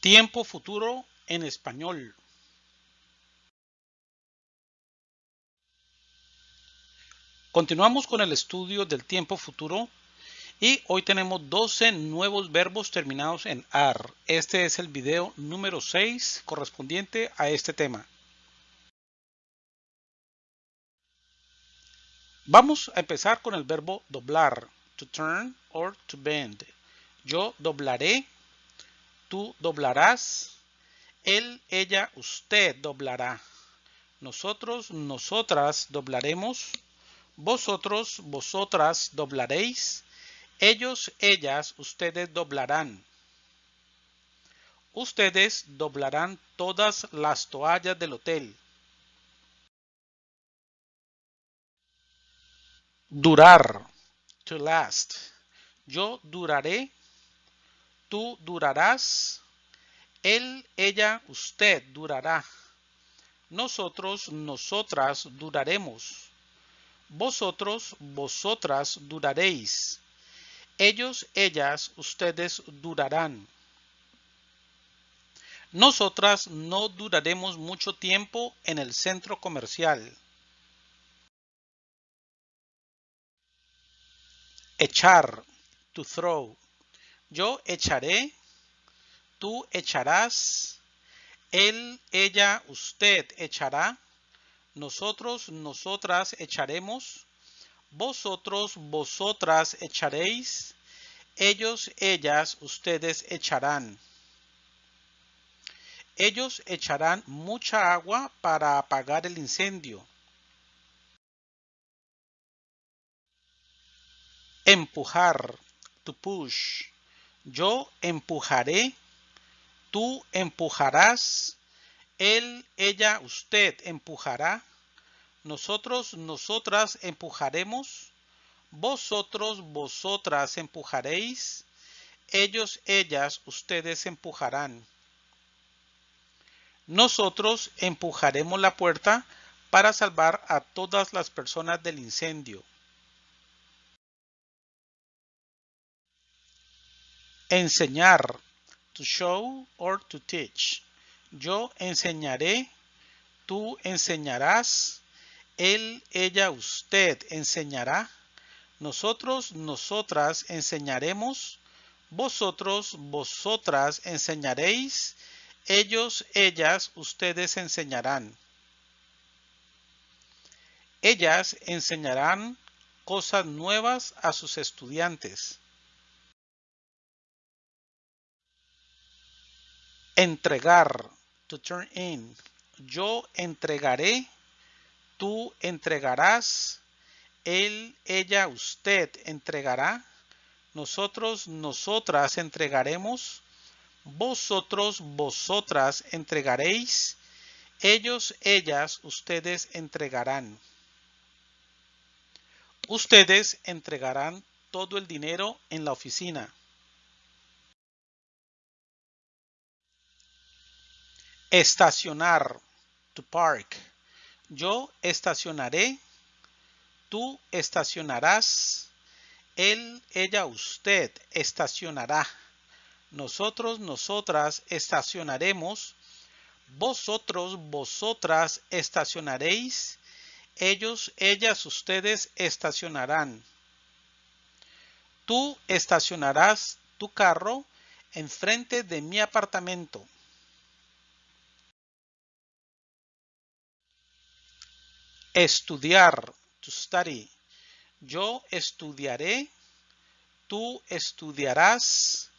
Tiempo futuro en español. Continuamos con el estudio del tiempo futuro y hoy tenemos 12 nuevos verbos terminados en AR. Este es el video número 6 correspondiente a este tema. Vamos a empezar con el verbo doblar, to turn or to bend. Yo doblaré, tú doblarás, él, ella, usted doblará. Nosotros, nosotras doblaremos, vosotros, vosotras doblaréis, ellos, ellas, ustedes doblarán. Ustedes doblarán todas las toallas del hotel. Durar. To last. Yo duraré. Tú durarás. Él, ella, usted durará. Nosotros, nosotras duraremos. Vosotros, vosotras duraréis. Ellos, ellas, ustedes durarán. Nosotras no duraremos mucho tiempo en el centro comercial. Echar, to throw. Yo echaré, tú echarás, él, ella, usted echará, nosotros, nosotras echaremos, vosotros, vosotras echaréis, ellos, ellas, ustedes echarán. Ellos echarán mucha agua para apagar el incendio. Empujar, to push. Yo empujaré, tú empujarás, él, ella, usted empujará, nosotros, nosotras empujaremos, vosotros, vosotras empujaréis, ellos, ellas, ustedes empujarán. Nosotros empujaremos la puerta para salvar a todas las personas del incendio. Enseñar, to show or to teach. Yo enseñaré, tú enseñarás, él, ella, usted enseñará, nosotros, nosotras enseñaremos, vosotros, vosotras enseñaréis, ellos, ellas, ustedes enseñarán. Ellas enseñarán cosas nuevas a sus estudiantes. Entregar, to turn in. Yo entregaré, tú entregarás, él, ella, usted entregará, nosotros, nosotras entregaremos, vosotros, vosotras entregaréis, ellos, ellas, ustedes entregarán. Ustedes entregarán todo el dinero en la oficina. Estacionar. To park. Yo estacionaré. Tú estacionarás. Él, ella, usted estacionará. Nosotros, nosotras estacionaremos. Vosotros, vosotras estacionaréis. Ellos, ellas, ustedes estacionarán. Tú estacionarás tu carro enfrente de mi apartamento. Estudiar. Yo estudiaré, tú estudiarás,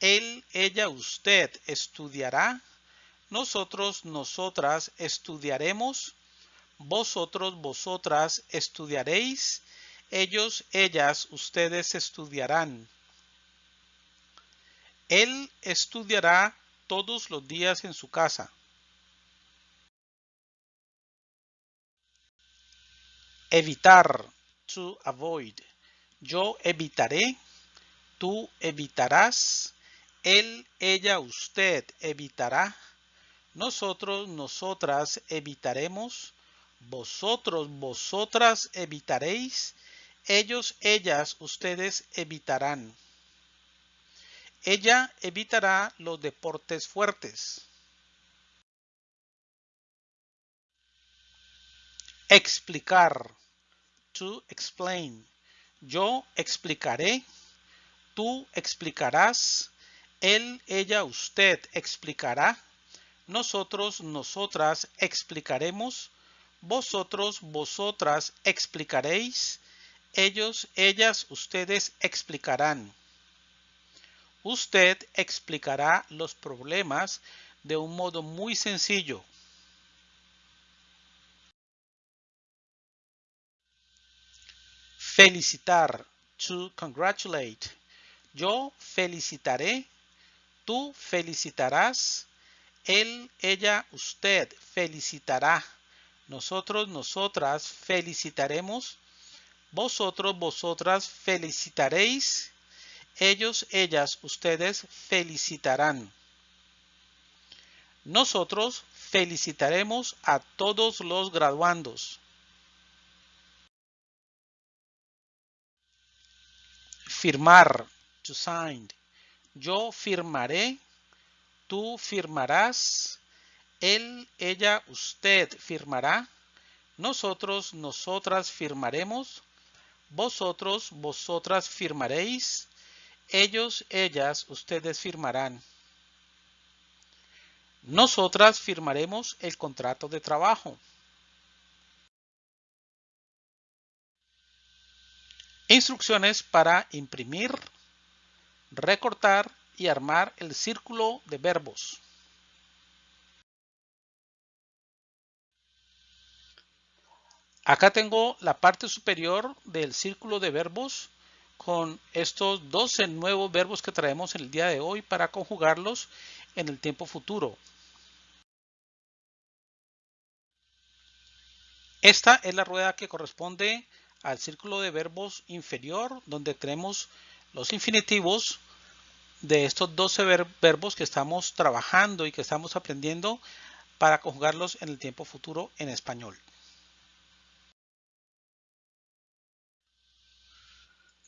él, ella, usted estudiará, nosotros, nosotras estudiaremos, vosotros, vosotras estudiaréis, ellos, ellas, ustedes estudiarán. Él estudiará todos los días en su casa. Evitar, to avoid. Yo evitaré, tú evitarás, él, ella, usted evitará, nosotros, nosotras evitaremos, vosotros, vosotras evitaréis, ellos, ellas, ustedes evitarán. Ella evitará los deportes fuertes. Explicar. To explain. Yo explicaré. Tú explicarás. Él, ella, usted explicará. Nosotros, nosotras explicaremos. Vosotros, vosotras explicaréis. Ellos, ellas, ustedes explicarán. Usted explicará los problemas de un modo muy sencillo. Felicitar. To congratulate. Yo felicitaré. Tú felicitarás. Él, ella, usted felicitará. Nosotros, nosotras felicitaremos. Vosotros, vosotras felicitaréis. Ellos, ellas, ustedes felicitarán. Nosotros felicitaremos a todos los graduandos. Firmar. To sign. Yo firmaré. Tú firmarás. Él, ella, usted firmará. Nosotros, nosotras firmaremos. Vosotros, vosotras firmaréis. Ellos, ellas, ustedes firmarán. Nosotras firmaremos el contrato de trabajo. Instrucciones para imprimir, recortar y armar el círculo de verbos. Acá tengo la parte superior del círculo de verbos con estos 12 nuevos verbos que traemos en el día de hoy para conjugarlos en el tiempo futuro. Esta es la rueda que corresponde al círculo de verbos inferior donde tenemos los infinitivos de estos 12 verbos que estamos trabajando y que estamos aprendiendo para conjugarlos en el tiempo futuro en español.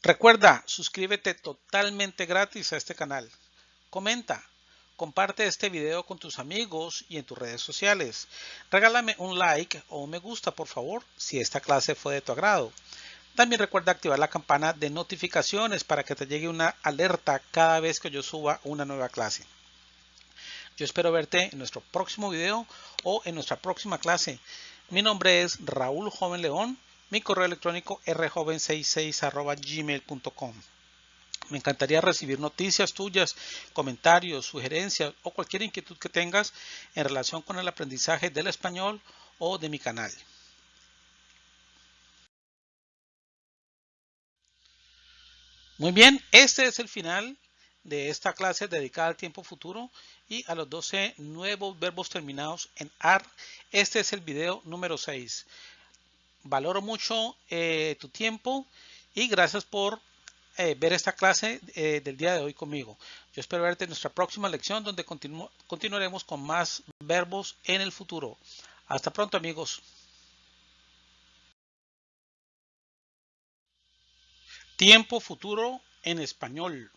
Recuerda, suscríbete totalmente gratis a este canal. Comenta, comparte este video con tus amigos y en tus redes sociales. Regálame un like o un me gusta por favor si esta clase fue de tu agrado. También recuerda activar la campana de notificaciones para que te llegue una alerta cada vez que yo suba una nueva clase. Yo espero verte en nuestro próximo video o en nuestra próxima clase. Mi nombre es Raúl Joven León mi correo electrónico rjoven66 Me encantaría recibir noticias tuyas, comentarios, sugerencias o cualquier inquietud que tengas en relación con el aprendizaje del español o de mi canal. Muy bien, este es el final de esta clase dedicada al tiempo futuro y a los 12 nuevos verbos terminados en AR. Este es el video número 6 valoro mucho eh, tu tiempo y gracias por eh, ver esta clase eh, del día de hoy conmigo. Yo espero verte en nuestra próxima lección donde continuaremos con más verbos en el futuro. Hasta pronto amigos. Tiempo futuro en español.